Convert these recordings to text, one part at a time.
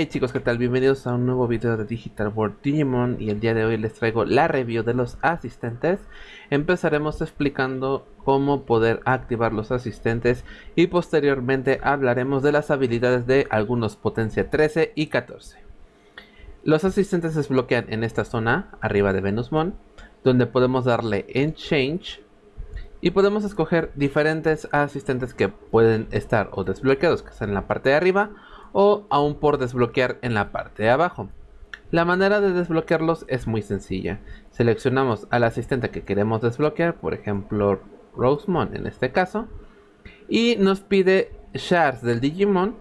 Hey chicos, ¿qué tal? Bienvenidos a un nuevo video de Digital World Digimon y el día de hoy les traigo la review de los asistentes. Empezaremos explicando cómo poder activar los asistentes y posteriormente hablaremos de las habilidades de algunos potencia 13 y 14. Los asistentes se desbloquean en esta zona, arriba de Venusmon, donde podemos darle en Change y podemos escoger diferentes asistentes que pueden estar o desbloqueados, que están en la parte de arriba o aún por desbloquear en la parte de abajo. La manera de desbloquearlos es muy sencilla. Seleccionamos al asistente que queremos desbloquear, por ejemplo Rosemon en este caso, y nos pide shards del Digimon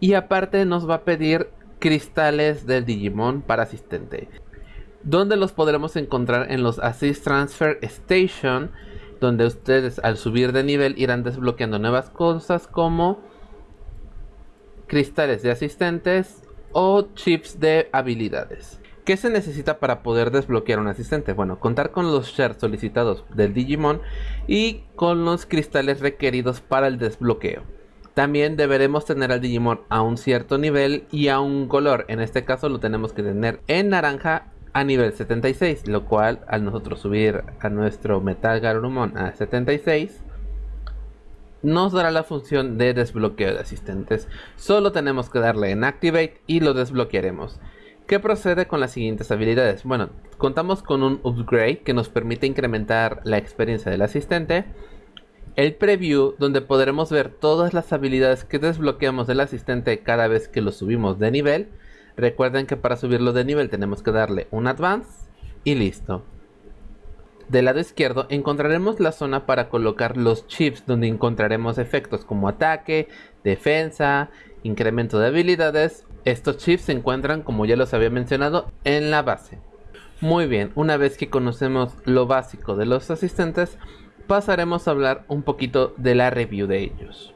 y aparte nos va a pedir cristales del Digimon para asistente, donde los podremos encontrar en los Assist Transfer Station, donde ustedes al subir de nivel irán desbloqueando nuevas cosas como cristales de asistentes o chips de habilidades. ¿Qué se necesita para poder desbloquear un asistente? Bueno, contar con los shares solicitados del Digimon y con los cristales requeridos para el desbloqueo. También deberemos tener al Digimon a un cierto nivel y a un color. En este caso lo tenemos que tener en naranja a nivel 76, lo cual al nosotros subir a nuestro Metal Garurumon a 76 nos dará la función de desbloqueo de asistentes. Solo tenemos que darle en Activate y lo desbloquearemos. ¿Qué procede con las siguientes habilidades? Bueno, contamos con un upgrade que nos permite incrementar la experiencia del asistente. El preview, donde podremos ver todas las habilidades que desbloqueamos del asistente cada vez que lo subimos de nivel. Recuerden que para subirlo de nivel tenemos que darle un advance y listo. Del lado izquierdo encontraremos la zona para colocar los chips donde encontraremos efectos como ataque, defensa, incremento de habilidades. Estos chips se encuentran como ya los había mencionado en la base. Muy bien, una vez que conocemos lo básico de los asistentes, pasaremos a hablar un poquito de la review de ellos.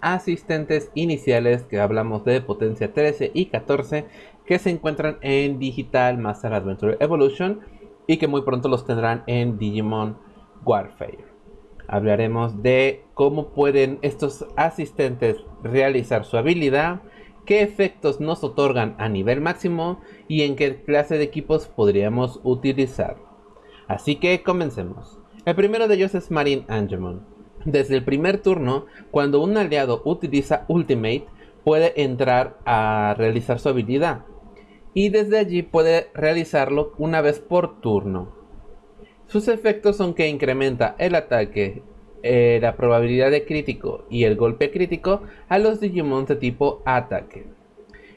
Asistentes iniciales que hablamos de potencia 13 y 14 que se encuentran en Digital Master Adventure Evolution y que muy pronto los tendrán en Digimon Warfare. Hablaremos de cómo pueden estos asistentes realizar su habilidad, qué efectos nos otorgan a nivel máximo y en qué clase de equipos podríamos utilizar. Así que comencemos. El primero de ellos es Marine Angemon. Desde el primer turno, cuando un aliado utiliza Ultimate, puede entrar a realizar su habilidad y desde allí puede realizarlo una vez por turno. Sus efectos son que incrementa el ataque, eh, la probabilidad de crítico y el golpe crítico a los Digimon de tipo ataque.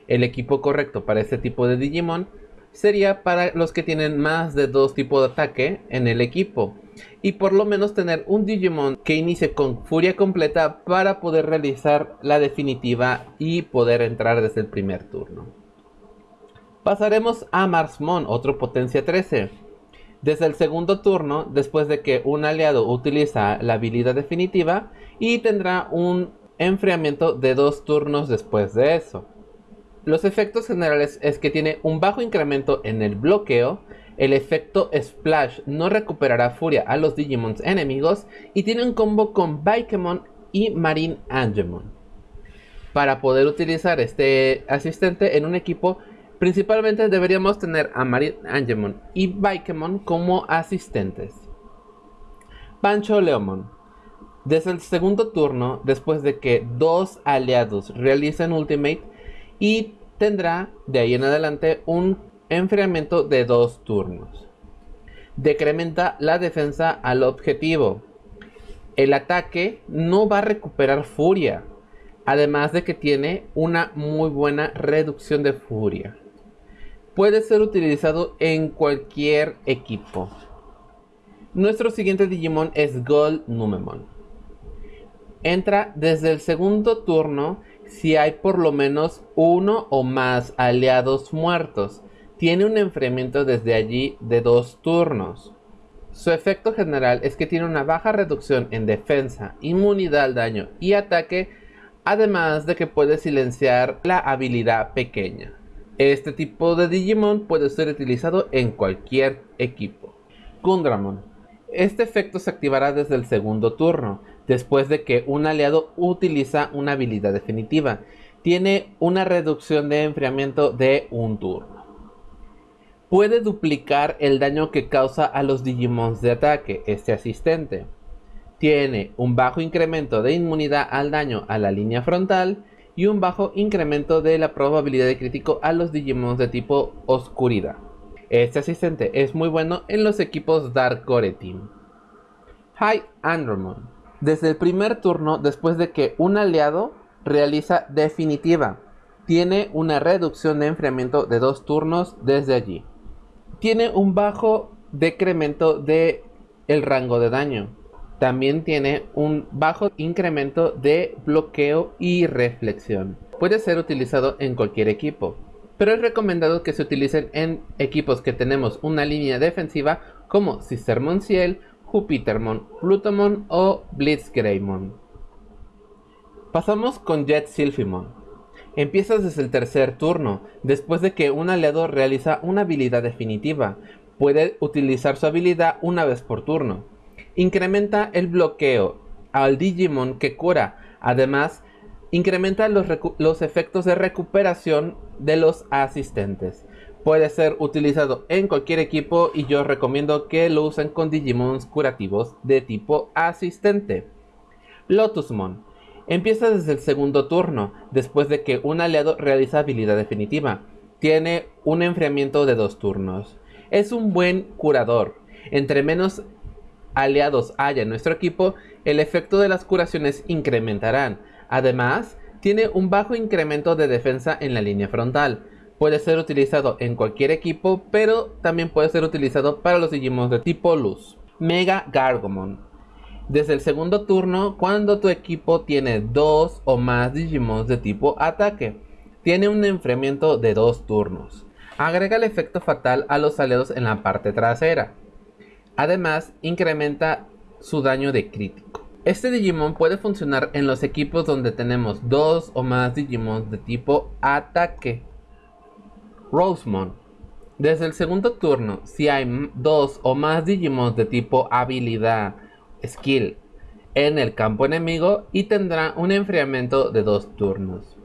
El equipo correcto para este tipo de Digimon sería para los que tienen más de dos tipos de ataque en el equipo y por lo menos tener un Digimon que inicie con furia completa para poder realizar la definitiva y poder entrar desde el primer turno. Pasaremos a Marsmon, otro potencia 13. Desde el segundo turno, después de que un aliado utiliza la habilidad definitiva y tendrá un enfriamiento de dos turnos después de eso. Los efectos generales es que tiene un bajo incremento en el bloqueo, el efecto Splash no recuperará furia a los Digimons enemigos y tiene un combo con Baikemon y Marine Angemon. Para poder utilizar este asistente en un equipo Principalmente deberíamos tener a Marin Angemon y Baikemon como asistentes. Pancho Leomon. Desde el segundo turno, después de que dos aliados realicen Ultimate, y tendrá de ahí en adelante un enfriamiento de dos turnos. Decrementa la defensa al objetivo. El ataque no va a recuperar furia, además de que tiene una muy buena reducción de furia puede ser utilizado en cualquier equipo. Nuestro siguiente Digimon es Gold Numemon. Entra desde el segundo turno si hay por lo menos uno o más aliados muertos. Tiene un enfriamiento desde allí de dos turnos. Su efecto general es que tiene una baja reducción en defensa, inmunidad al daño y ataque, además de que puede silenciar la habilidad pequeña. Este tipo de Digimon puede ser utilizado en cualquier equipo. Gundramon. Este efecto se activará desde el segundo turno, después de que un aliado utiliza una habilidad definitiva. tiene una reducción de enfriamiento de un turno. Puede duplicar el daño que causa a los Digimons de ataque, este asistente. Tiene un bajo incremento de inmunidad al daño a la línea frontal y un bajo incremento de la probabilidad de crítico a los Digimons de tipo oscuridad. Este asistente es muy bueno en los equipos Dark Core Team. High Andromon. Desde el primer turno, después de que un aliado realiza definitiva, tiene una reducción de enfriamiento de dos turnos desde allí. Tiene un bajo decremento de el rango de daño. También tiene un bajo incremento de bloqueo y reflexión. Puede ser utilizado en cualquier equipo, pero es recomendado que se utilicen en equipos que tenemos una línea defensiva como Sistermon Ciel, Jupitermon, Plutomon o Blitzgreymon. Pasamos con Jet Sylphimon. Empiezas desde el tercer turno, después de que un aliado realiza una habilidad definitiva. Puede utilizar su habilidad una vez por turno. Incrementa el bloqueo al Digimon que cura. Además, incrementa los, los efectos de recuperación de los asistentes. Puede ser utilizado en cualquier equipo y yo recomiendo que lo usen con Digimons curativos de tipo asistente. Lotusmon Empieza desde el segundo turno, después de que un aliado realiza habilidad definitiva. Tiene un enfriamiento de dos turnos. Es un buen curador. Entre menos aliados haya en nuestro equipo, el efecto de las curaciones incrementarán. Además, tiene un bajo incremento de defensa en la línea frontal. Puede ser utilizado en cualquier equipo, pero también puede ser utilizado para los Digimon de tipo luz. Mega Gargomon desde el segundo turno cuando tu equipo tiene dos o más Digimons de tipo ataque. Tiene un enfriamiento de dos turnos. Agrega el efecto fatal a los aliados en la parte trasera. Además, incrementa su daño de crítico. Este Digimon puede funcionar en los equipos donde tenemos dos o más Digimons de tipo ataque. Rosemon. Desde el segundo turno, si hay dos o más Digimons de tipo habilidad skill en el campo enemigo y tendrá un enfriamiento de dos turnos.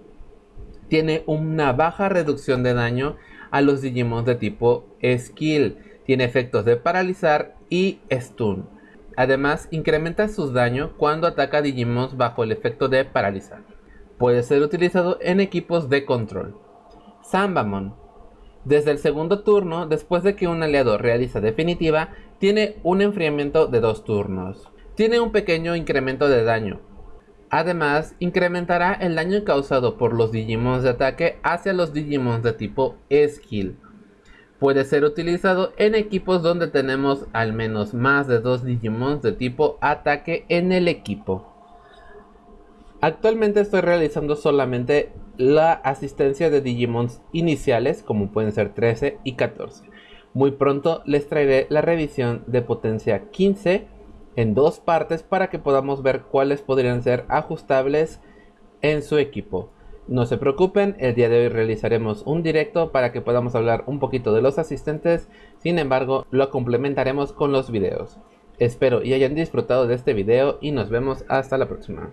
Tiene una baja reducción de daño a los Digimon de tipo skill. Tiene efectos de paralizar y stun. Además, incrementa sus daños cuando ataca Digimon bajo el efecto de paralizar. Puede ser utilizado en equipos de control. Sambamon. Desde el segundo turno, después de que un aliado realiza definitiva, tiene un enfriamiento de dos turnos. Tiene un pequeño incremento de daño. Además, incrementará el daño causado por los Digimons de ataque hacia los Digimons de tipo Skill. Puede ser utilizado en equipos donde tenemos al menos más de dos Digimons de tipo ataque en el equipo. Actualmente estoy realizando solamente la asistencia de Digimons iniciales como pueden ser 13 y 14. Muy pronto les traeré la revisión de potencia 15 en dos partes para que podamos ver cuáles podrían ser ajustables en su equipo. No se preocupen, el día de hoy realizaremos un directo para que podamos hablar un poquito de los asistentes, sin embargo lo complementaremos con los videos. Espero y hayan disfrutado de este video y nos vemos hasta la próxima.